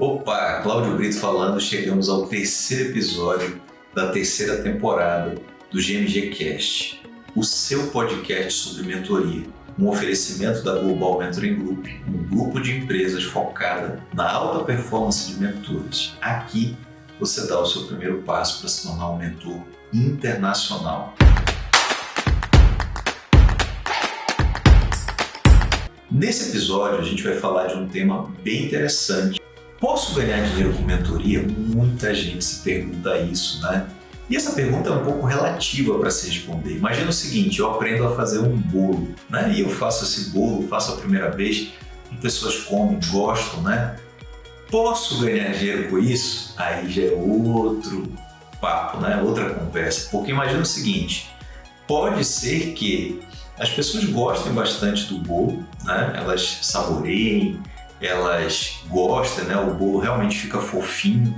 Opa, Cláudio Brito falando, chegamos ao terceiro episódio da terceira temporada do GMG Cast, o seu podcast sobre mentoria, um oferecimento da Global Mentoring Group, um grupo de empresas focada na alta performance de mentores. Aqui você dá o seu primeiro passo para se tornar um mentor internacional. Nesse episódio, a gente vai falar de um tema bem interessante. Posso ganhar dinheiro com mentoria? Muita gente se pergunta isso, né? E essa pergunta é um pouco relativa para se responder. Imagina o seguinte, eu aprendo a fazer um bolo, né? E eu faço esse bolo, faço a primeira vez, e pessoas comem, gostam, né? Posso ganhar dinheiro com isso? Aí já é outro papo, né? Outra conversa. Porque imagina o seguinte, pode ser que as pessoas gostem bastante do bolo, né? elas saboreiem, elas gostem, né? o bolo realmente fica fofinho,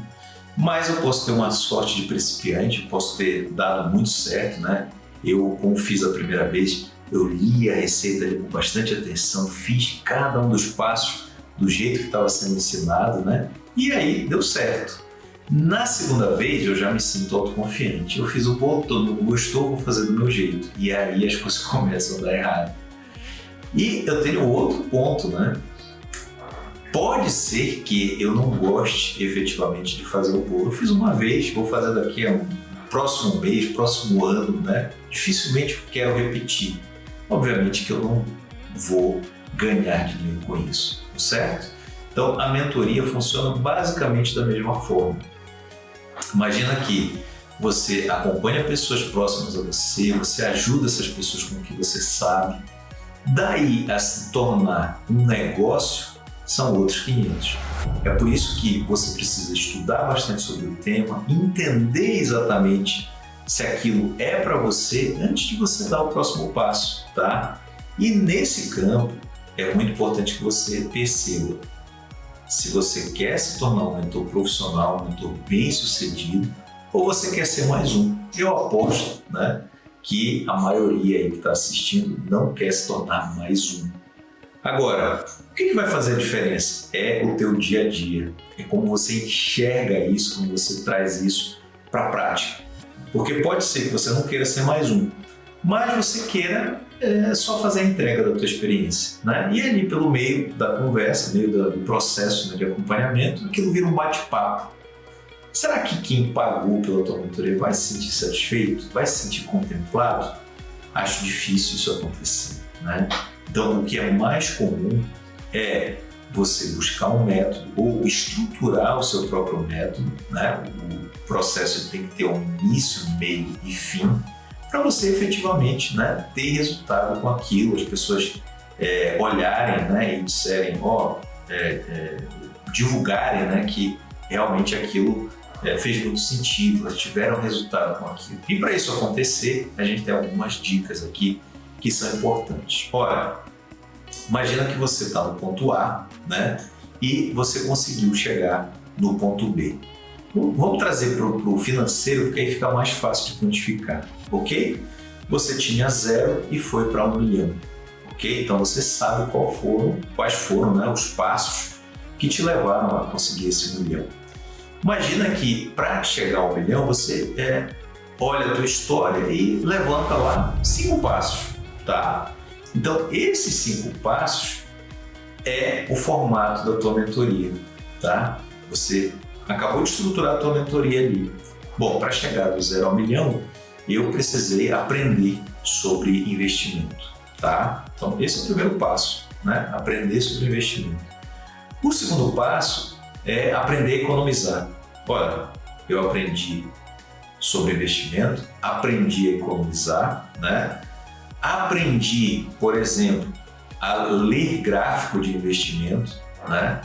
mas eu posso ter uma sorte de principiante, posso ter dado muito certo, né? Eu, como fiz a primeira vez, eu li a receita ali com bastante atenção, fiz cada um dos passos do jeito que estava sendo ensinado, né? E aí deu certo. Na segunda vez eu já me sinto autoconfiante. Eu fiz o bolo, todo mundo gostou, vou fazer do meu jeito. E aí as coisas começam a dar errado. E eu tenho outro ponto, né? Pode ser que eu não goste efetivamente de fazer o bolo. Eu fiz uma vez, vou fazer daqui a um próximo mês, próximo ano, né? Dificilmente quero repetir. Obviamente que eu não vou ganhar dinheiro com isso, certo? Então a mentoria funciona basicamente da mesma forma. Imagina que você acompanha pessoas próximas a você, você ajuda essas pessoas com o que você sabe. Daí a se tornar um negócio são outros 500. É por isso que você precisa estudar bastante sobre o tema, entender exatamente se aquilo é para você antes de você dar o próximo passo, tá? E nesse campo é muito importante que você perceba se você quer se tornar um mentor profissional, um mentor bem sucedido, ou você quer ser mais um. Eu aposto né, que a maioria aí que está assistindo não quer se tornar mais um. Agora, o que, vai fazer a diferença? É o teu dia a dia, é como você enxerga isso, como você traz isso para a prática. Porque pode ser que você não queira ser mais um, mas você queira é só fazer a entrega da tua experiência. Né? E ali pelo meio da conversa, meio do processo né, de acompanhamento, aquilo vira um bate-papo. Será que quem pagou pela tua mentoria vai se sentir satisfeito? Vai se sentir contemplado? Acho difícil isso acontecer. Né? Então, o que é mais comum é você buscar um método ou estruturar o seu próprio método. Né? O processo tem que ter um início, meio e fim para você efetivamente né, ter resultado com aquilo, as pessoas é, olharem né, e disserem, ó, é, é, divulgarem né, que realmente aquilo é, fez muito sentido, elas tiveram resultado com aquilo. E para isso acontecer, a gente tem algumas dicas aqui que são importantes. Ora, imagina que você está no ponto A, né? E você conseguiu chegar no ponto B. Vamos trazer para o financeiro, porque aí fica mais fácil de quantificar, ok? Você tinha zero e foi para um milhão, ok? Então você sabe qual foram, quais foram né, os passos que te levaram a conseguir esse milhão. Imagina que para chegar ao milhão você é, olha a tua história e levanta lá cinco passos, tá? Então esses cinco passos é o formato da tua mentoria, tá? Você acabou de estruturar a tua mentoria ali. Bom, para chegar do zero ao milhão, eu precisei aprender sobre investimento, tá? Então, esse é o primeiro passo, né? Aprender sobre investimento. O segundo passo é aprender a economizar. Olha, eu aprendi sobre investimento, aprendi a economizar, né? Aprendi, por exemplo, a ler gráfico de investimento, né?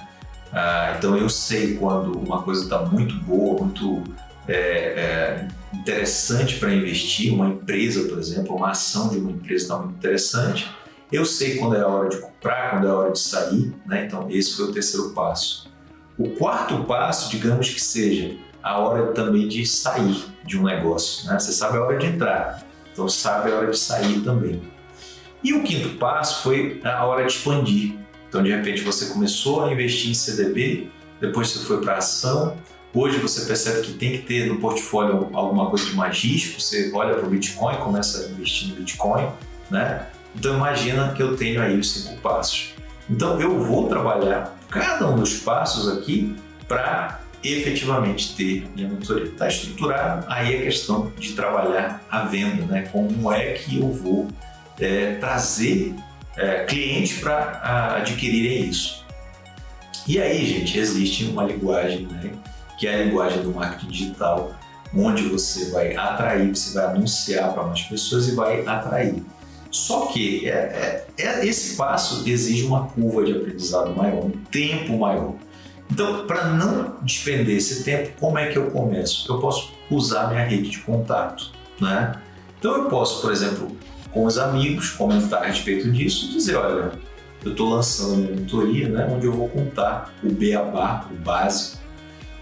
Ah, então eu sei quando uma coisa está muito boa, muito é, é, interessante para investir, uma empresa, por exemplo, uma ação de uma empresa está muito interessante. Eu sei quando é a hora de comprar, quando é a hora de sair, né? então esse foi o terceiro passo. O quarto passo, digamos que seja a hora também de sair de um negócio. Né? Você sabe a hora de entrar, então sabe a hora de sair também. E o quinto passo foi a hora de expandir. Então, de repente, você começou a investir em CDB, depois você foi para ação, hoje você percebe que tem que ter no portfólio alguma coisa de mais risco, você olha para o Bitcoin, começa a investir no Bitcoin, né? Então imagina que eu tenho aí os cinco passos. Então eu vou trabalhar cada um dos passos aqui para efetivamente ter minha mentoria. Está estruturado, aí é questão de trabalhar a venda, né? Como é que eu vou é, trazer é, clientes para adquirirem isso. E aí, gente, existe uma linguagem, né? Que é a linguagem do marketing digital, onde você vai atrair, você vai anunciar para mais pessoas e vai atrair. Só que é, é, é, esse passo exige uma curva de aprendizado maior, um tempo maior. Então, para não despender esse tempo, como é que eu começo? Eu posso usar minha rede de contato, né? Então eu posso, por exemplo, com os amigos, comentar a respeito disso e dizer, olha, eu estou lançando minha mentoria, né, onde eu vou contar o beabá, o básico,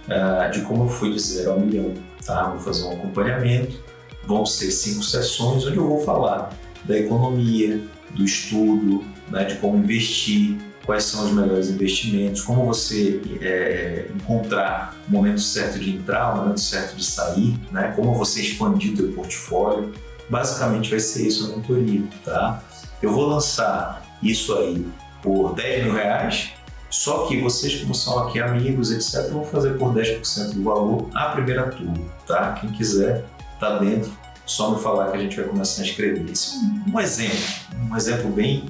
uh, de como eu fui de zero ao milhão. Tá? Vou fazer um acompanhamento, vão ser cinco sessões onde eu vou falar da economia, do estudo, né, de como investir, quais são os melhores investimentos, como você é, encontrar o momento certo de entrar, o momento certo de sair, né, como você expandir o seu portfólio. Basicamente vai ser isso a mentoria, tá? Eu vou lançar isso aí por 10 mil reais, só que vocês, como são aqui amigos, etc., vão fazer por 10% do valor a primeira turma, tá? Quem quiser, tá dentro, só me falar que a gente vai começar a escrever. Isso é um exemplo, um exemplo bem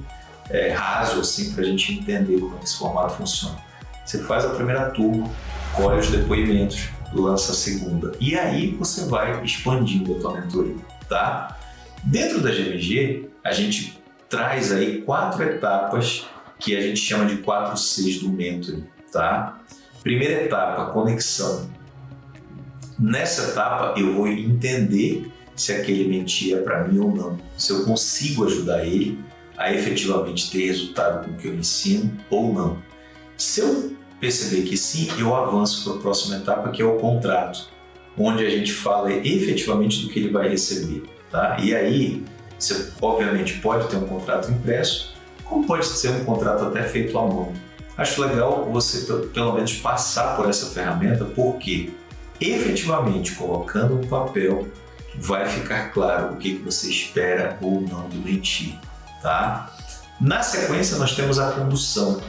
é, raso, assim, para a gente entender como esse formato funciona. Você faz a primeira turma, colhe os depoimentos, lança a segunda. E aí você vai expandindo a tua mentoria, tá? Dentro da GMG, a gente traz aí quatro etapas que a gente chama de quatro Cs do mentoring, tá? Primeira etapa, conexão. Nessa etapa eu vou entender se aquele mentir é para mim ou não, se eu consigo ajudar ele a efetivamente ter resultado com o que eu ensino ou não. Se eu perceber que sim, eu avanço para a próxima etapa, que é o contrato, onde a gente fala efetivamente do que ele vai receber. Tá? E aí, você obviamente pode ter um contrato impresso, como pode ser um contrato até feito à mão. Acho legal você pelo menos passar por essa ferramenta, porque efetivamente colocando no papel vai ficar claro o que você espera ou não do mentir. Tá? Na sequência, nós temos a condução,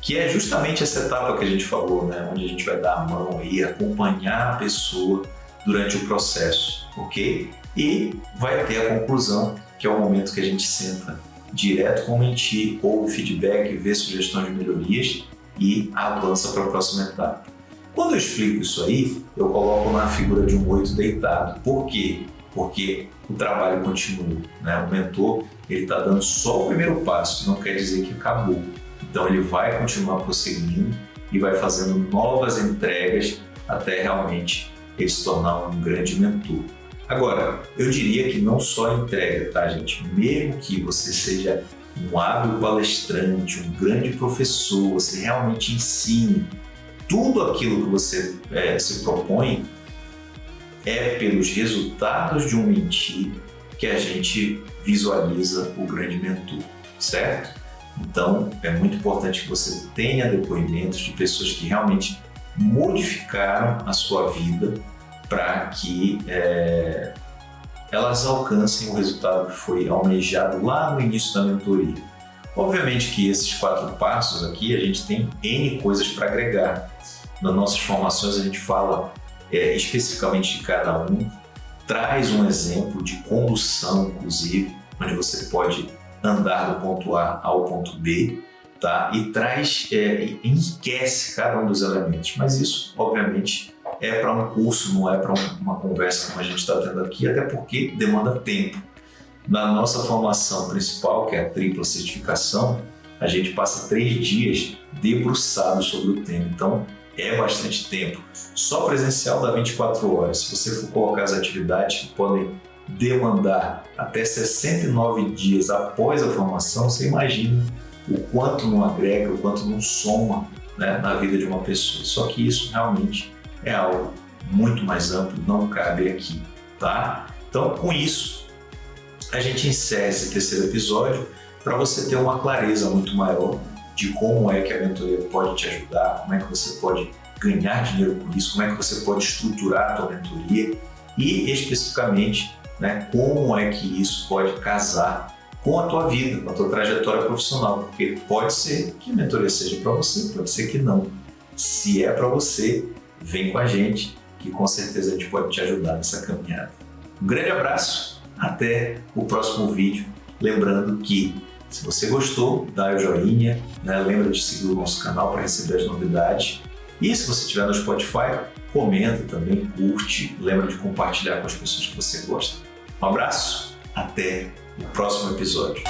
que é justamente essa etapa que a gente falou, né? onde a gente vai dar a mão e acompanhar a pessoa durante o processo, ok? E vai ter a conclusão, que é o momento que a gente senta direto com o mentir, ouve feedback, vê sugestões de melhorias e avança para a próxima etapa. Quando eu explico isso aí, eu coloco na figura de um oito deitado. Por quê? Porque o trabalho continua. Né? O mentor ele está dando só o primeiro passo, não quer dizer que acabou. Então ele vai continuar prosseguindo e vai fazendo novas entregas até realmente ele se tornar um grande mentor. Agora, eu diria que não só entrega, tá gente? Mesmo que você seja um hábil palestrante, um grande professor, você realmente ensine tudo aquilo que você é, se propõe, é pelos resultados de um mentir que a gente visualiza o grande mentor, certo? Então, é muito importante que você tenha depoimentos de pessoas que realmente modificaram a sua vida para que é, elas alcancem o resultado que foi almejado lá no início da mentoria. Obviamente que esses quatro passos aqui a gente tem N coisas para agregar. Nas nossas formações a gente fala é, especificamente de cada um, traz um exemplo de condução, inclusive, onde você pode andar do ponto A ao ponto B, tá? E traz, é, enriquece cada um dos elementos. Mas isso, obviamente, é para um curso, não é para uma conversa como a gente está tendo aqui, até porque demanda tempo. Na nossa formação principal, que é a tripla certificação, a gente passa três dias debruçado sobre o tema. Então, é bastante tempo. Só presencial dá 24 horas. Se você for colocar as atividades que podem demandar até 69 dias após a formação, você imagina o quanto não agrega, o quanto não soma né, na vida de uma pessoa. Só que isso realmente é algo muito mais amplo, não cabe aqui, tá? Então, com isso, a gente encerra esse terceiro episódio para você ter uma clareza muito maior de como é que a mentoria pode te ajudar, como é que você pode ganhar dinheiro com isso, como é que você pode estruturar a tua mentoria e especificamente né, como é que isso pode casar com a tua vida, com a tua trajetória profissional, porque pode ser que a mentoria seja para você, pode ser que não. Se é para você, vem com a gente, que com certeza a gente pode te ajudar nessa caminhada. Um grande abraço, até o próximo vídeo. Lembrando que se você gostou, dá o joinha, né? lembra de seguir o nosso canal para receber as novidades. E se você estiver no Spotify, comenta também, curte, lembra de compartilhar com as pessoas que você gosta. Um abraço, até o próximo episódio.